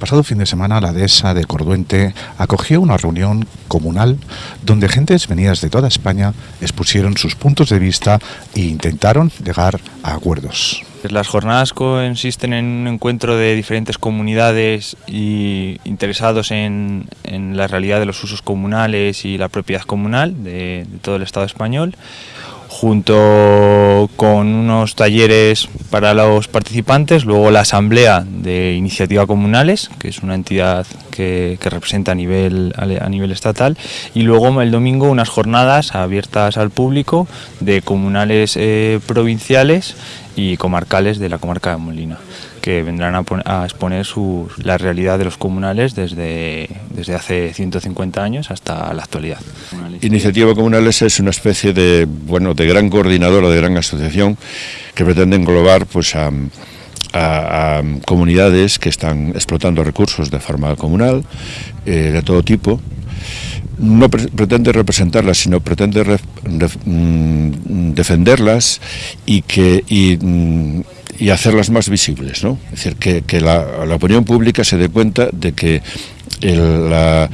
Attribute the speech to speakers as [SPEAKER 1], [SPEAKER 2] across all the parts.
[SPEAKER 1] pasado fin de semana la dehesa de Corduente acogió una reunión comunal donde gentes venidas de toda España expusieron sus puntos de vista e intentaron llegar a acuerdos.
[SPEAKER 2] Las jornadas consisten en un encuentro de diferentes comunidades y interesados en, la realidad de los usos comunales y la propiedad comunal de todo el Estado español junto con unos talleres para los participantes, luego la Asamblea de Iniciativa Comunales, que es una entidad que, representa a nivel, a nivel estatal, y luego el domingo unas jornadas abiertas al público de comunales eh, provinciales y comarcales de la comarca de Molina que vendrán a, exponer la realidad de los comunales desde, desde hace 150 años hasta la actualidad.
[SPEAKER 3] Iniciativa Comunales es una especie de, bueno, de gran coordinadora, de gran asociación que pretende englobar pues, a, comunidades que están explotando recursos de forma comunal, eh, de todo tipo, no pretende representarlas, sino pretende mm, defenderlas y que mm, y hacerlas más visibles, ¿no? Es decir, que, la, opinión pública se dé cuenta de que la,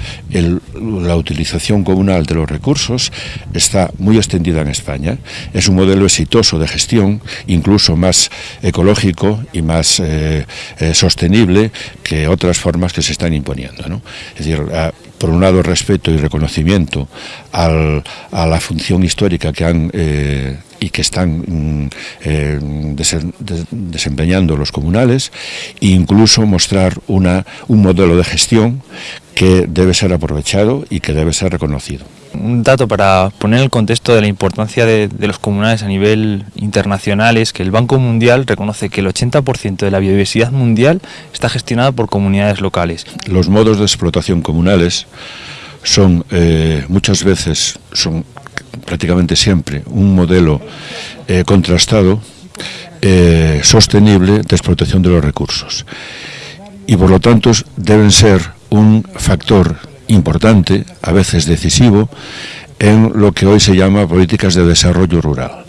[SPEAKER 3] utilización comunal de los recursos está muy extendida en España. Es un modelo exitoso de gestión, incluso más ecológico y más eh, eh, sostenible que otras formas que se están imponiendo. Es decir, por un lado, respeto y reconocimiento a la función histórica que han eh, y que están mm, eh, desempeñando los comunales e incluso mostrar una, un modelo de gestión que debe ser aprovechado y que debe ser reconocido.
[SPEAKER 2] Un dato para poner el contexto de la importancia de, los comunales a nivel internacional es que el Banco Mundial reconoce que el 80% de la biodiversidad mundial está gestionada por comunidades locales.
[SPEAKER 3] Los modos de explotación comunales son eh, muchas veces, son prácticamente siempre un modelo eh, contrastado, eh, sostenible de explotación de los recursos. Y por lo tanto deben ser un factor importante, a veces decisivo, en lo que hoy se llama políticas de desarrollo rural.